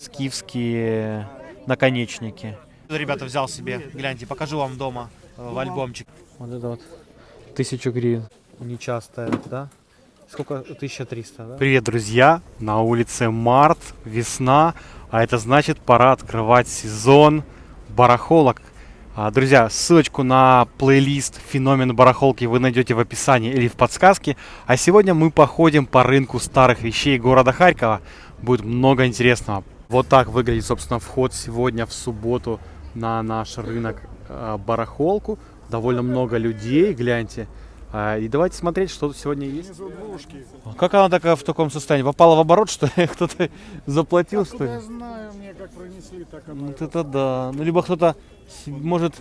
скифские наконечники. Ребята, взял себе, гляньте, покажу вам дома э, в альбомчик. Вот это вот, тысячу гривен. Нечастая, да? Сколько? 1300, да? Привет, друзья! На улице март, весна, а это значит пора открывать сезон барахолок. А, Друзья, ссылочку на плейлист «Феномен барахолки» вы найдете в описании или в подсказке. А сегодня мы походим по рынку старых вещей города Харькова. Будет много интересного. Вот так выглядит, собственно, вход сегодня в субботу на наш рынок э, барахолку. Довольно много людей, гляньте. А, И давайте смотреть, что тут сегодня есть. Как она такая в таком состоянии? Попала в оборот, что ли? Кто-то заплатил, что ли? Я знаю, мне как пронесли, так оно. Вот это да. Ну, либо кто-то, может,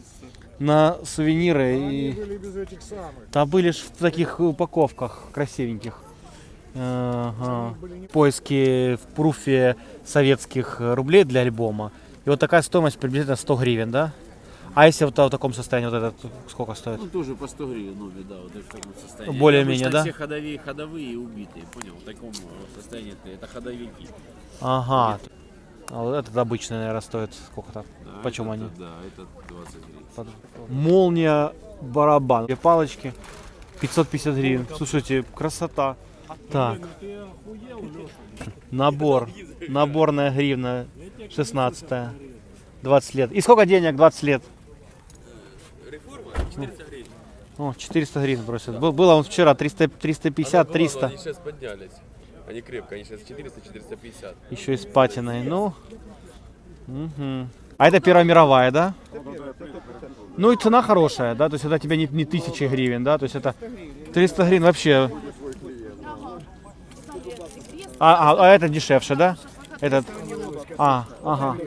на сувениры Они и... были без этих самых. Да были ж в таких упаковках красивеньких. Ага. Поиски в пруфе советских э, рублей для альбома. И вот такая стоимость приблизительно 100 гривен, да? А если вот в таком состоянии, вот этот сколько стоит? Ну, тоже по 100 гривен, ну, да, вот в таком состоянии. Более-менее, да? все ходовые, ходовые и убитые, понял? В таком э, состоянии это, ходовики. Ага. А вот этот обычный, наверное, стоит сколько-то? Да, Почем это- они? Да, это 20 гривен. Под- Молния, барабан. Две палочки. 550 гривен. Слушайте, красота. Так. Набор. Наборная гривна 16 20 лет. И сколько денег 20 лет? О, 400 гривен просят. Был- Было он вчера 300, 350, 300. Они сейчас поднялись. Они крепко, они сейчас 400-450. Еще и с патиной. Ну. мгм. А это Первая мировая, да? Ну и цена хорошая, да? То есть это тебе не, не тысячи гривен, да? То есть это 300 гривен вообще. А, а, а это дешевше, да? Этот. А, ага.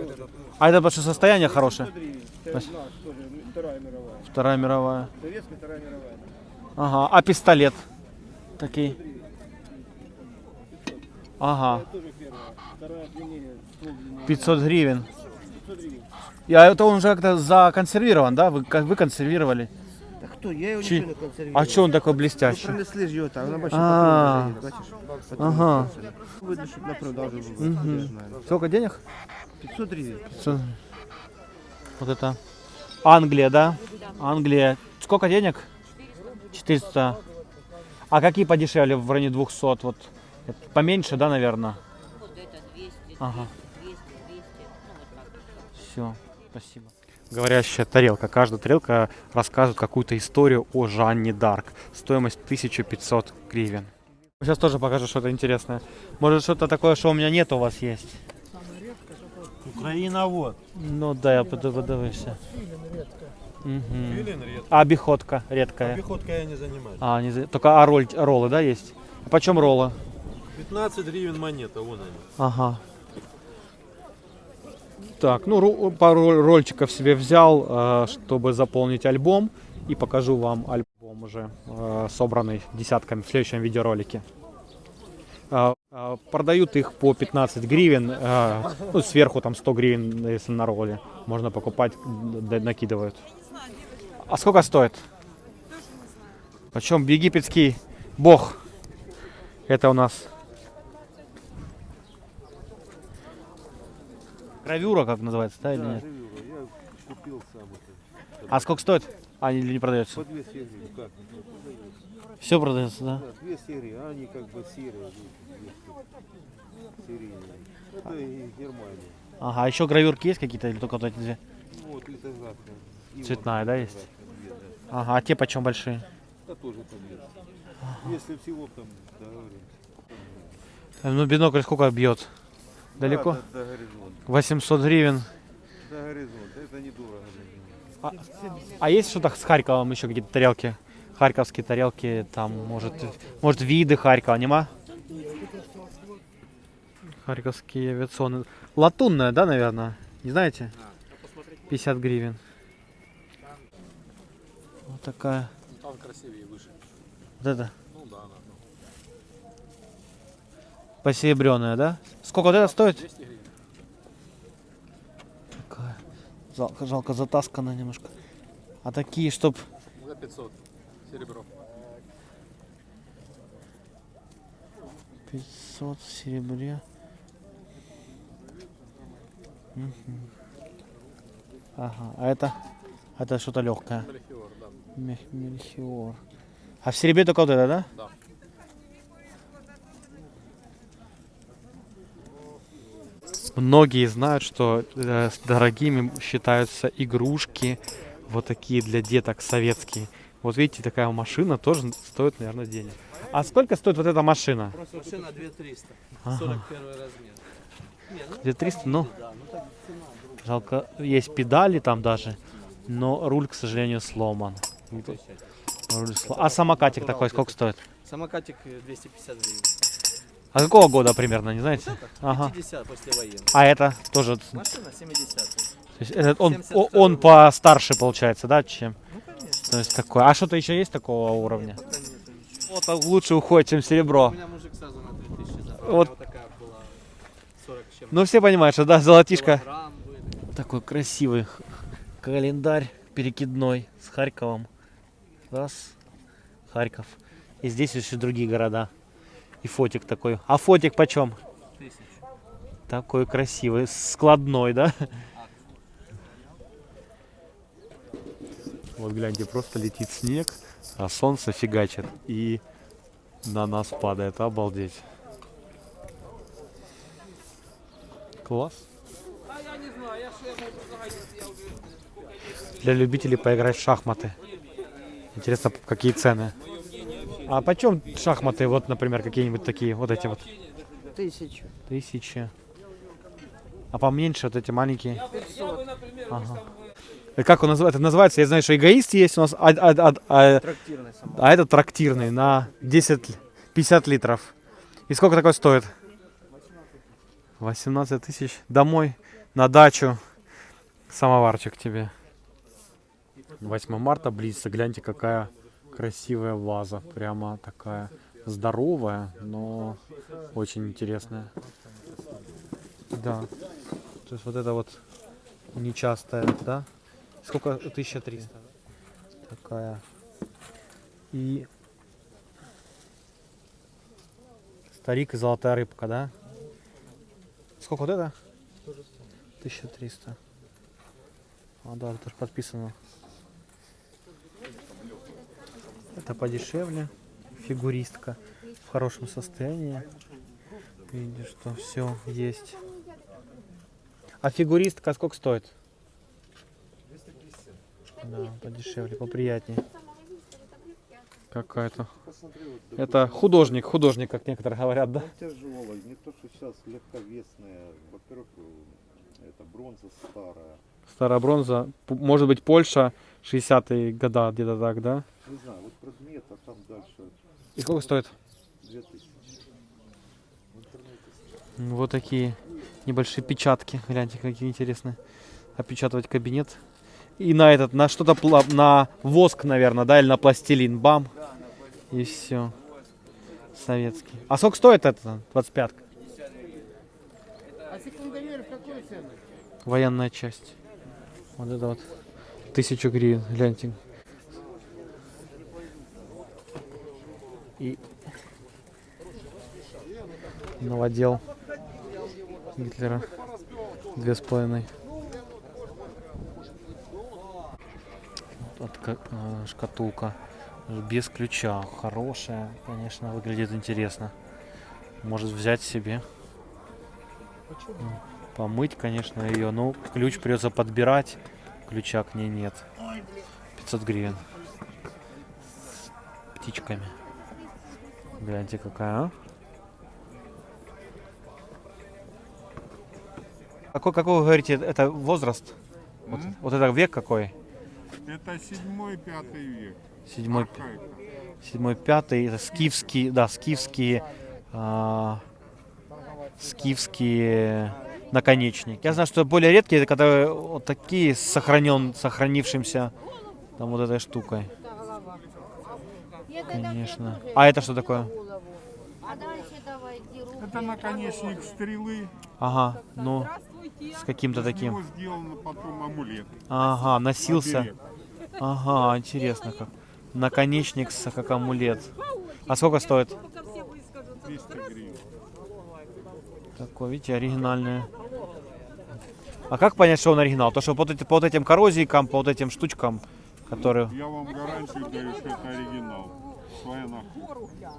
А это потому что состояние хорошее. Вторая мировая. Вторая мировая. Советская Вторая мировая. Ага. А пистолет? Такие. Ага. Тоже первая. Вторая длиннее. ствол длиннее. 500 гривен. А это он уже как-то законсервирован, да? Вы, вы консервировали. Кто? Я его Чи- ничего не консервировал. А что он такой Ну, блестящий? пронесли ж его там, на большой А. бачишь? Потом Ага. Видно, чтобы на продажу было. Знаю. Сколько денег? 500 гривен. Всё. Вот это. Англия, да? Англия. Сколько денег? 400. А какие подешевле в районе 200? Вот это поменьше, да, наверное? Вот это 200, Ага. 200, 200, ну вот так. Все, спасибо. Говорящая тарелка. Каждая тарелка рассказывает какую-то историю о Жанне Дарк. Стоимость 1500 гривен. Сейчас тоже покажу что-то интересное. Может что-то такое, что у меня нет, у вас есть? Украина вот. Ну да, я. Мгм. Филин редко. А обиходка редкая. Пехоткой я не занимаюсь. А, не за- только а роль, роллы, да, есть? А почем роллы? 15 гривен монета, вон они. Ага. Так, ну ру- пару роль- рольчиков себе взял, э, чтобы заполнить альбом. И покажу вам альбом уже э, собранный десятками в следующем видеоролике. Э, Продают их по 15 гривен, ну сверху там 100 гривен, если на ролле. Можно покупать, накидывают. А сколько стоит? Почем египетский бог? Это у нас Гравюра, как называется, да, или нет? Я купил сам это. А сколько стоит? А, или не продается? По 200 гривен, как? Все продается, да? Да, 200 гривен, а они как бы серые. Серийные. Это из Германии. Ага, а еще гравюрки есть какие-то или только вот эти две? Ну, Вот литографка. Иван, Цветная, да, есть? две, да. Ага, а те почем большие? Да тоже по 200. Если всего там договоримся. Ну, бинокль сколько бьет? Далеко? Да, до, до горизонта. 800 гривен. До горизонта. Это недорого. него. А есть что-то с Харьковом еще какие-то тарелки? Харьковские тарелки, там, может, может виды Харькова, нема? Харьковские авиационные. Латунная, да, наверное? Не знаете? 50 гривен. Вот такая. Там красивее выше. Вот это. Ну да, да. Посеребренная, да? Сколько вот это стоит? 200 гривен. Такая. Жалко, жалко затасканная немножко. А такие, чтоб За 500. Серебро. 500 в серебре. Мгм. Ага, а это? Это что-то легкое. Мельхиор. А в серебре только вот это, да? Да. Многие знают, что э, с дорогими считаются игрушки вот такие для деток советские. Вот видите, такая машина тоже стоит, наверное, денег. А сколько стоит вот эта машина? Машина 2300, Ага. 41 размер. Не, ну, Где 300, ну, да, ну так цена. жалко, есть педали там даже, но руль, к сожалению, сломан. Руль сло- А самокатик такой сколько стоит? Самокатик э, 250 гривен. А какого года примерно, не знаете? Ага. 50 после. А это тоже, то Машина 70 есть этот он, 72 о- он постарше получается, да, чем? Ну, конечно. То есть такой. А что-то еще есть такого уровня? Пока нету. Вот лучше уходит, чем У серебро. меня мужик сразу на 3000 забрал. Вот. Вот такая была 40 с чем-то Ну все понимают, что да, золотишко. Такой красивый х- календарь перекидной с Харьковом. Раз, Харьков. И здесь еще другие города. И фотик такой. А фотик почем? Тысячу. Такой красивый, складной, да? Вот гляньте, просто летит снег, а солнце фигачит и на нас падает. Обалдеть. Класс. Для любителей поиграть в шахматы. Интересно, какие цены. А почем шахматы, вот, например, какие-нибудь такие, вот эти вот? Тисячу. Тысячи. А поменьше вот эти маленькие? Ага. Как он называется? Это называется, я знаю, что эгоист есть у нас, а, а- а- а- а этот трактирный на 10, ли- 50 литров. И сколько такой стоит? 18 тысяч. Домой, на дачу. Самоварчик тебе. 8 марта близится. Гляньте, какая красивая ваза. Прямо такая здоровая, но очень интересная. Да. То есть вот это вот нечастая, да? Сколько? 1300. Такая. И старик и золотая рыбка, да? Сколько вот это? 1300. А, да, это же подписано. Это подешевле. Фигуристка в хорошем состоянии. Видишь, что все есть. А фигуристка сколько стоит? Да, подешевле, поприятнее. Какая-то. Это художник, художник, как некоторые говорят, да? Тяжелая, не то, что сейчас легковесная. Во-первых, это бронза старая. Старая бронза. Может быть, Польша, 60-е года, где-то так, да? Не знаю, вот предмет, а там дальше И сколько стоит? 2000. В интернете М, Вот такие небольшие печатки. Гляньте, какие интересные. Опечатывать кабинет. И на этот, на что-то, на воск, наверное, да, или на пластилин. Бам. И все. Советский. А сколько стоит это? 25 А секундомер какой цены? Военная часть. Вот это вот. Тысячу гривен. Гляньте. И новодел Гитлера. Две с половиной. Вот ка- э, шкатулка без ключа. Хорошая, конечно, выглядит интересно. Может взять себе. М, Помыть, конечно, ее. Ну, ключ придется подбирать. Ключа к ней нет. 500 гривен. С птичками. Гляньте, какая, а? Какой, какой вы говорите, это возраст? Вот, вот это век какой? Это седьмой, пятый век. Седьмой, седьмой, пятый, это скифские, да, скифские, а, скифские наконечники. Я знаю, что более редкие, это когда вот такие сохранен, сохранившимся там вот этой штукой. Конечно. А это что такое? Это наконечник стрелы. Ага, ну, с каким-то таким. Ага, носился. Ага, интересно как. Наконечник с- как амулет. А сколько стоит? 200 гривен. Такой, видите, оригинальный. А как понять, что он оригинал? То, что по по вот этим коррозийкам, по вот этим штучкам, которые... Я вам гарантию даю, что это оригинал. Своя находка.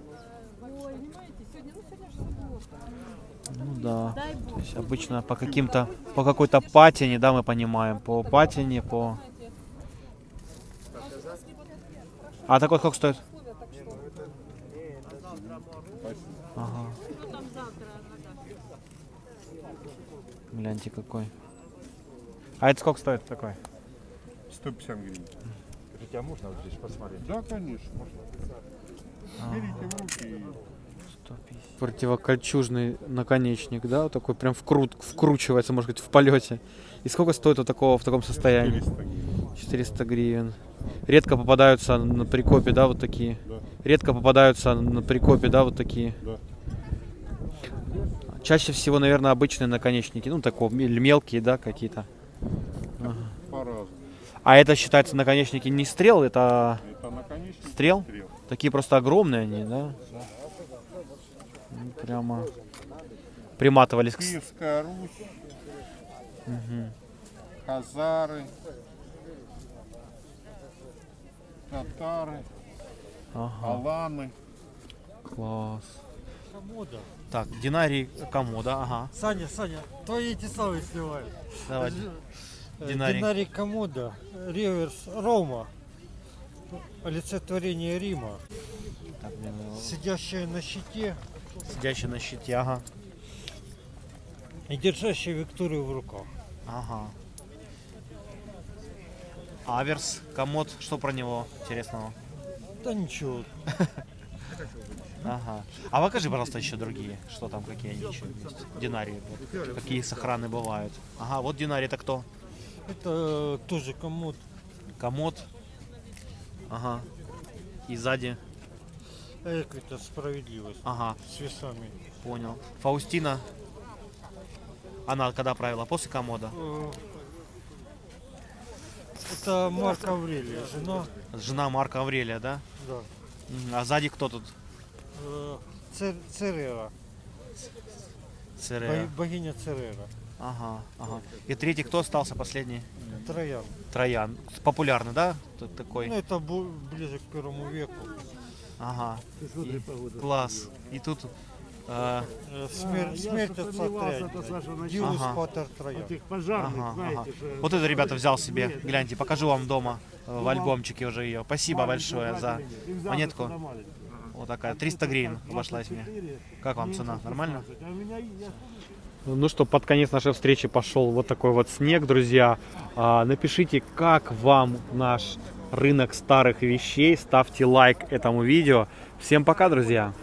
Ну да. То есть обычно по каким-то, по какой-то патине, да, мы понимаем. По патине, по... А такой сколько стоит? Ага. Гляньте какой. А это сколько стоит такой? 150 гривен. Хотя можно вот здесь посмотреть? Да, конечно. Берите в руки и 150. Противокольчужный наконечник, да, вот такой прям вкрут, вкручивается, может быть, в полете. И сколько стоит у такого в таком состоянии? 400 гривен. 400 гривен. Редко попадаются на прикопе, да, вот такие. Да. Редко попадаются на прикопе, да, вот такие. Да. Чаще всего, наверное, обычные наконечники, ну, такого, мелкие, да, какие-то. По-разному. А это считается наконечники не стрел, это Это Стрел? стрел. такие просто огромные они, да? Ну, Прямо приматывались Киевская Русь, Мгм. хазары, татары, Ага, аланы. класс. Так, динарий комода, ага. Саня, Саня, твои эти самые сливают. Давай. Э, Динарий. Динарий Комода, реверс Рома, олицетворение Рима, Так, надо- сидящая на щите Сидящий на щите, ага. и держащая Викторию в руках. Ага. Аверс, комод, что про него интересного? Да ничего, Ага. А покажи, пожалуйста, еще другие. Что там, какие они еще есть? Динарии. вот. Какие сохраны бывают. Ага, вот динарий это кто? это тоже комод. Комод. Ага. И сзади. Эк, это справедливость Ага, с весами. понял. Фаустина. Она когда правила? После комода. Э, Это Марк Аврелия, жена, Жена Марка Аврелия, да? да. А сзади кто тут? Цер- Церера, Церера. бо- богиня Церера, Ага, ага. И третий кто остался, последний? Троян. Троян. Популярный, да? Тут такой. Ну, это ближе к первому веку. Ага. И- класс. И тут э, Э, Смерть, смерть отца Тряйнина. Дилус Ага. Патер Троян. ага, ага. Вот это, ребята, взял себе. Гляньте, покажу вам дома э, в альбомчике уже ее. Спасибо большое за монетку. Вот такая, 300 гривен обошлась мне. Как вам цена? Нормально? Ну что, под конец нашей встречи пошел вот такой вот снег, друзья. А, напишите, как вам наш рынок старых вещей. Ставьте лайк этому видео. Всем пока, друзья!